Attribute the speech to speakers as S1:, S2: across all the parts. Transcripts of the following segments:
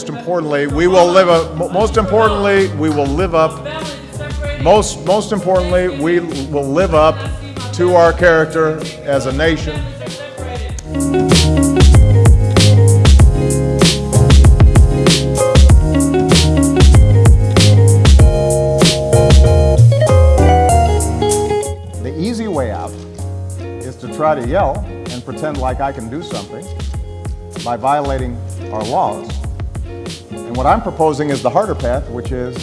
S1: importantly, we will live up, most importantly, we will live up, most, most importantly, we will live up to our character as a nation. The easy way out is to try to yell and pretend like I can do something by violating our laws. And what I'm proposing is the harder path, which is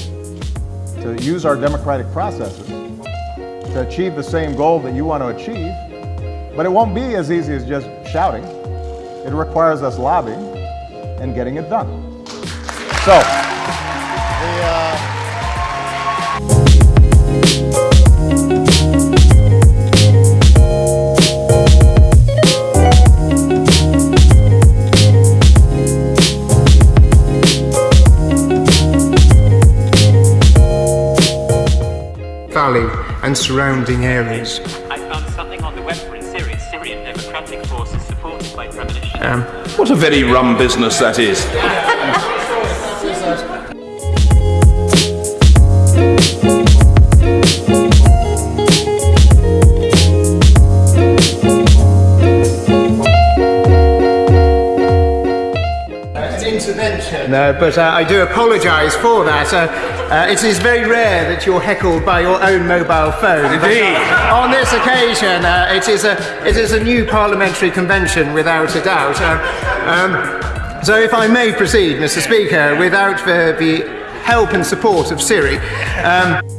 S1: to use our democratic processes to achieve the same goal that you want to achieve. But it won't be as easy as just shouting. It requires us lobbying and getting it done. So,
S2: Valley and surrounding areas.
S3: I found something on the web for in Syria. Syrian Democratic Forces supported by premonition.
S2: Um,
S4: What a very rum business that is.
S2: an intervention, uh, but uh, I do apologise for that. Uh, uh, it is very rare that you're heckled by your own mobile phone. Indeed. on this occasion, uh, it is a it is a new parliamentary convention, without a doubt. Uh, um, so, if I may proceed, Mr. Speaker, without the, the help and support of Siri. Um,